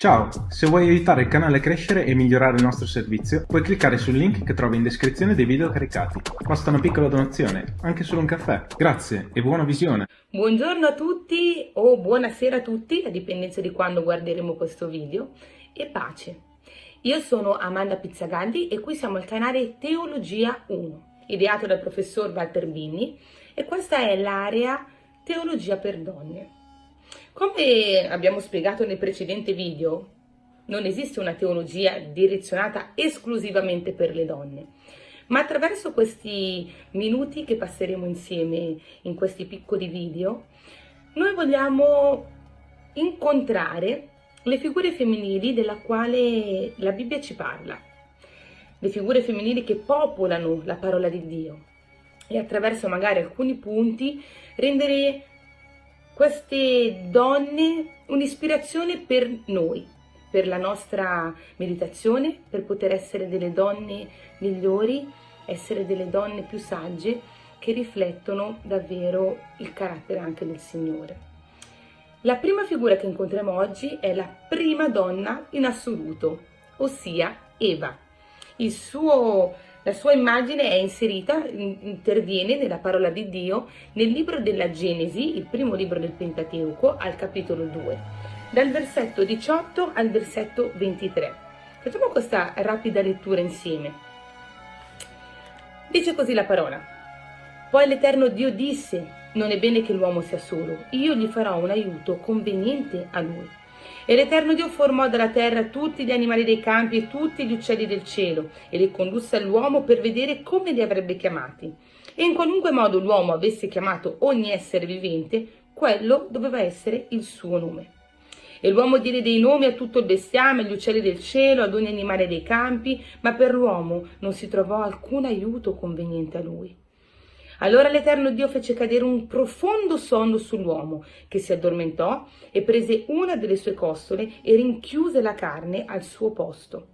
Ciao! Se vuoi aiutare il canale a crescere e migliorare il nostro servizio, puoi cliccare sul link che trovi in descrizione dei video caricati. Basta una piccola donazione, anche solo un caffè. Grazie e buona visione! Buongiorno a tutti o buonasera a tutti, a dipendenza di quando guarderemo questo video, e pace! Io sono Amanda Pizzagaldi e qui siamo al canale Teologia 1, ideato dal professor Walter Binni, e questa è l'area Teologia per donne. Come abbiamo spiegato nel precedente video, non esiste una teologia direzionata esclusivamente per le donne, ma attraverso questi minuti che passeremo insieme in questi piccoli video, noi vogliamo incontrare le figure femminili della quale la Bibbia ci parla, le figure femminili che popolano la parola di Dio e attraverso magari alcuni punti rendere queste donne un'ispirazione per noi, per la nostra meditazione, per poter essere delle donne migliori, essere delle donne più sagge che riflettono davvero il carattere anche del Signore. La prima figura che incontriamo oggi è la prima donna in assoluto, ossia Eva. Il suo la sua immagine è inserita, interviene nella parola di Dio nel libro della Genesi, il primo libro del Pentateuco, al capitolo 2, dal versetto 18 al versetto 23. Facciamo questa rapida lettura insieme. Dice così la parola. Poi l'Eterno Dio disse, non è bene che l'uomo sia solo, io gli farò un aiuto conveniente a lui. E l'Eterno Dio formò dalla terra tutti gli animali dei campi e tutti gli uccelli del cielo e li condusse all'uomo per vedere come li avrebbe chiamati. E in qualunque modo l'uomo avesse chiamato ogni essere vivente, quello doveva essere il suo nome. E l'uomo diede dei nomi a tutto il bestiame, agli uccelli del cielo, ad ogni animale dei campi, ma per l'uomo non si trovò alcun aiuto conveniente a lui. Allora l'Eterno Dio fece cadere un profondo sonno sull'uomo, che si addormentò e prese una delle sue costole e rinchiuse la carne al suo posto.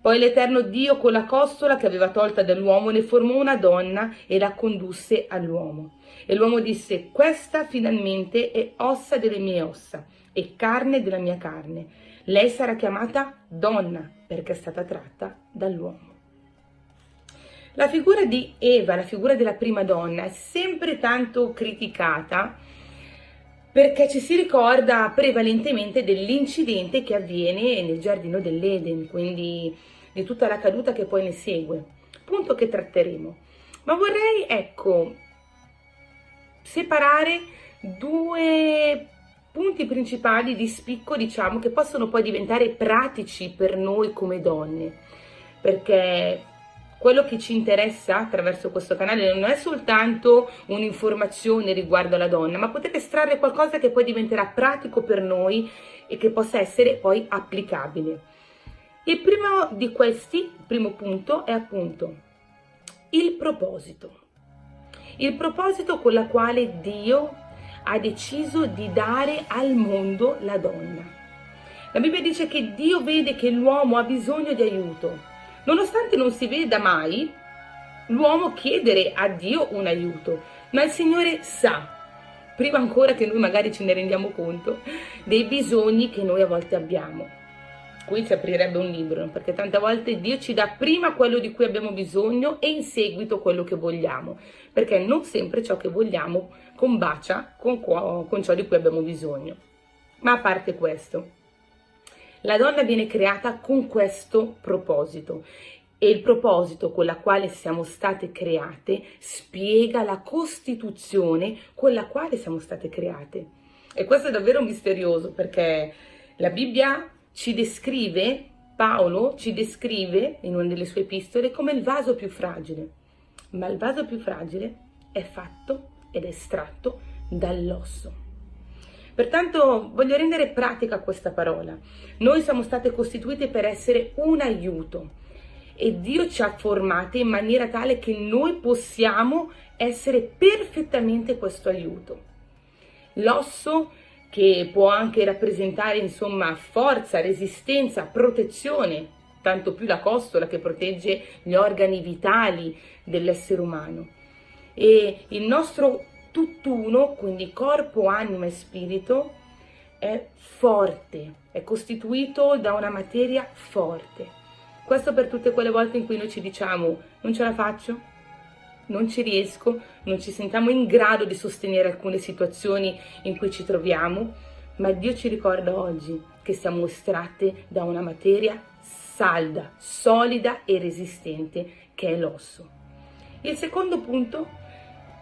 Poi l'Eterno Dio con la costola che aveva tolta dall'uomo ne formò una donna e la condusse all'uomo. E l'uomo disse, questa finalmente è ossa delle mie ossa e carne della mia carne. Lei sarà chiamata donna perché è stata tratta dall'uomo. La figura di Eva, la figura della prima donna, è sempre tanto criticata perché ci si ricorda prevalentemente dell'incidente che avviene nel giardino dell'Eden, quindi di tutta la caduta che poi ne segue, punto che tratteremo. Ma vorrei, ecco, separare due punti principali di spicco, diciamo, che possono poi diventare pratici per noi come donne, perché quello che ci interessa attraverso questo canale non è soltanto un'informazione riguardo alla donna, ma potete estrarre qualcosa che poi diventerà pratico per noi e che possa essere poi applicabile. Il primo di questi, il primo punto, è appunto il proposito. Il proposito con la quale Dio ha deciso di dare al mondo la donna. La Bibbia dice che Dio vede che l'uomo ha bisogno di aiuto Nonostante non si veda mai l'uomo chiedere a Dio un aiuto, ma il Signore sa, prima ancora che noi magari ce ne rendiamo conto, dei bisogni che noi a volte abbiamo. Qui si aprirebbe un libro, perché tante volte Dio ci dà prima quello di cui abbiamo bisogno e in seguito quello che vogliamo, perché non sempre ciò che vogliamo combacia con, con ciò di cui abbiamo bisogno. Ma a parte questo, la donna viene creata con questo proposito e il proposito con la quale siamo state create spiega la costituzione con la quale siamo state create. E questo è davvero misterioso perché la Bibbia ci descrive, Paolo ci descrive in una delle sue epistole come il vaso più fragile, ma il vaso più fragile è fatto ed è estratto dall'osso. Pertanto voglio rendere pratica questa parola. Noi siamo state costituite per essere un aiuto e Dio ci ha formate in maniera tale che noi possiamo essere perfettamente questo aiuto. L'osso che può anche rappresentare insomma forza, resistenza, protezione, tanto più la costola che protegge gli organi vitali dell'essere umano. E il nostro tutt'uno, quindi corpo, anima e spirito, è forte, è costituito da una materia forte. Questo per tutte quelle volte in cui noi ci diciamo non ce la faccio, non ci riesco, non ci sentiamo in grado di sostenere alcune situazioni in cui ci troviamo, ma Dio ci ricorda oggi che siamo estratte da una materia salda, solida e resistente che è l'osso. Il secondo punto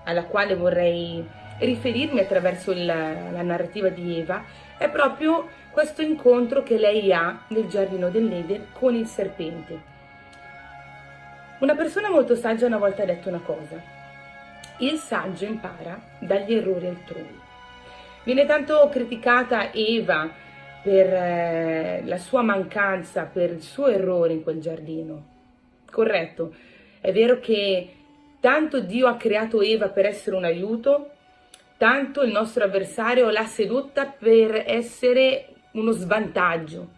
alla quale vorrei riferirmi attraverso la, la narrativa di Eva è proprio questo incontro che lei ha nel giardino dell'Eden con il serpente. Una persona molto saggia una volta ha detto una cosa. Il saggio impara dagli errori altrui. Viene tanto criticata Eva per eh, la sua mancanza, per il suo errore in quel giardino. Corretto, è vero che tanto Dio ha creato Eva per essere un aiuto, tanto il nostro avversario l'ha sedotta per essere uno svantaggio,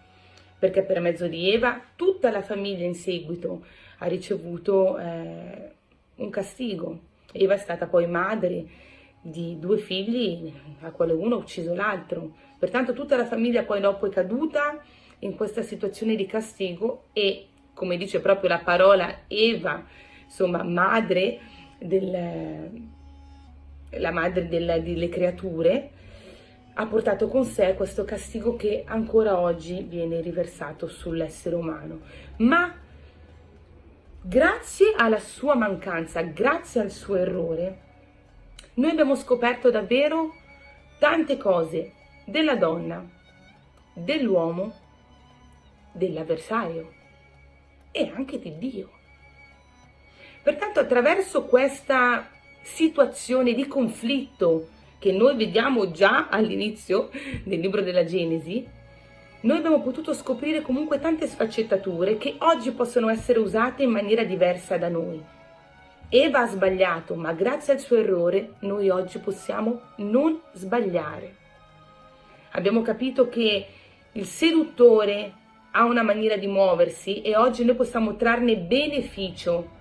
perché per mezzo di Eva tutta la famiglia in seguito ha ricevuto eh, un castigo. Eva è stata poi madre di due figli, a quale uno ha ucciso l'altro. Pertanto tutta la famiglia poi dopo è caduta in questa situazione di castigo e, come dice proprio la parola, Eva, insomma madre del la madre delle, delle creature, ha portato con sé questo castigo che ancora oggi viene riversato sull'essere umano. Ma grazie alla sua mancanza, grazie al suo errore, noi abbiamo scoperto davvero tante cose della donna, dell'uomo, dell'avversario e anche di Dio. Pertanto attraverso questa situazione di conflitto che noi vediamo già all'inizio del libro della Genesi, noi abbiamo potuto scoprire comunque tante sfaccettature che oggi possono essere usate in maniera diversa da noi. Eva ha sbagliato, ma grazie al suo errore noi oggi possiamo non sbagliare. Abbiamo capito che il seduttore ha una maniera di muoversi e oggi noi possiamo trarne beneficio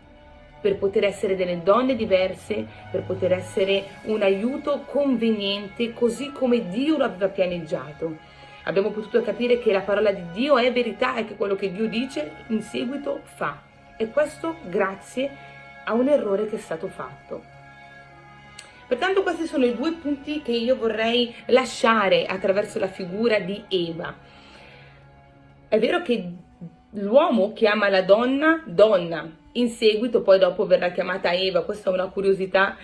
per poter essere delle donne diverse, per poter essere un aiuto conveniente così come Dio lo aveva pianeggiato. Abbiamo potuto capire che la parola di Dio è verità e che quello che Dio dice in seguito fa. E questo grazie a un errore che è stato fatto. Pertanto questi sono i due punti che io vorrei lasciare attraverso la figura di Eva. È vero che l'uomo chiama la donna donna, in seguito poi dopo verrà chiamata Eva, questa è una curiosità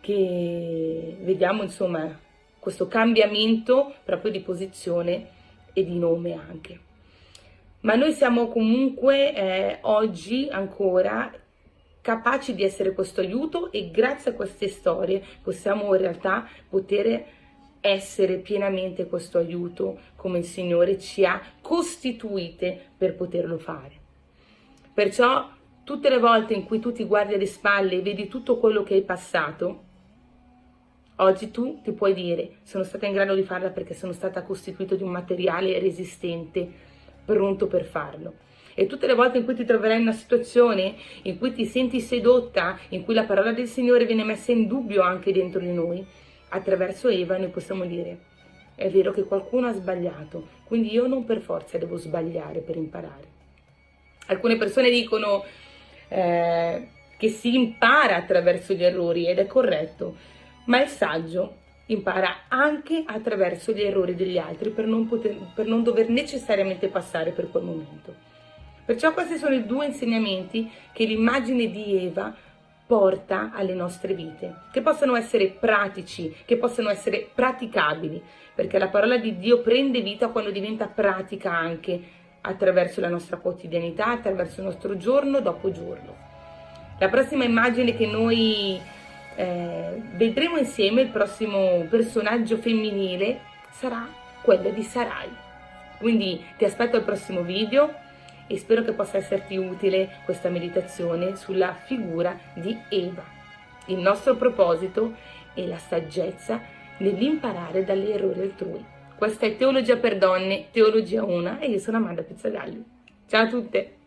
che vediamo insomma questo cambiamento proprio di posizione e di nome anche. Ma noi siamo comunque eh, oggi ancora capaci di essere questo aiuto e grazie a queste storie possiamo in realtà poter essere pienamente questo aiuto come il Signore ci ha costituite per poterlo fare. Perciò tutte le volte in cui tu ti guardi alle spalle e vedi tutto quello che hai passato, oggi tu ti puoi dire sono stata in grado di farla perché sono stata costituita di un materiale resistente, pronto per farlo. E tutte le volte in cui ti troverai in una situazione in cui ti senti sedotta, in cui la parola del Signore viene messa in dubbio anche dentro di noi, attraverso Eva noi possiamo dire è vero che qualcuno ha sbagliato, quindi io non per forza devo sbagliare per imparare. Alcune persone dicono eh, che si impara attraverso gli errori ed è corretto, ma il saggio impara anche attraverso gli errori degli altri per non, poter, per non dover necessariamente passare per quel momento. Perciò questi sono i due insegnamenti che l'immagine di Eva porta alle nostre vite, che possano essere pratici, che possano essere praticabili, perché la parola di Dio prende vita quando diventa pratica anche attraverso la nostra quotidianità, attraverso il nostro giorno dopo giorno. La prossima immagine che noi eh, vedremo insieme, il prossimo personaggio femminile, sarà quella di Sarai. Quindi ti aspetto al prossimo video, e spero che possa esserti utile questa meditazione sulla figura di Eva. Il nostro proposito è la saggezza nell'imparare dagli errori altrui. Questa è Teologia per Donne, Teologia 1 e io sono Amanda Pizzagalli. Ciao a tutte!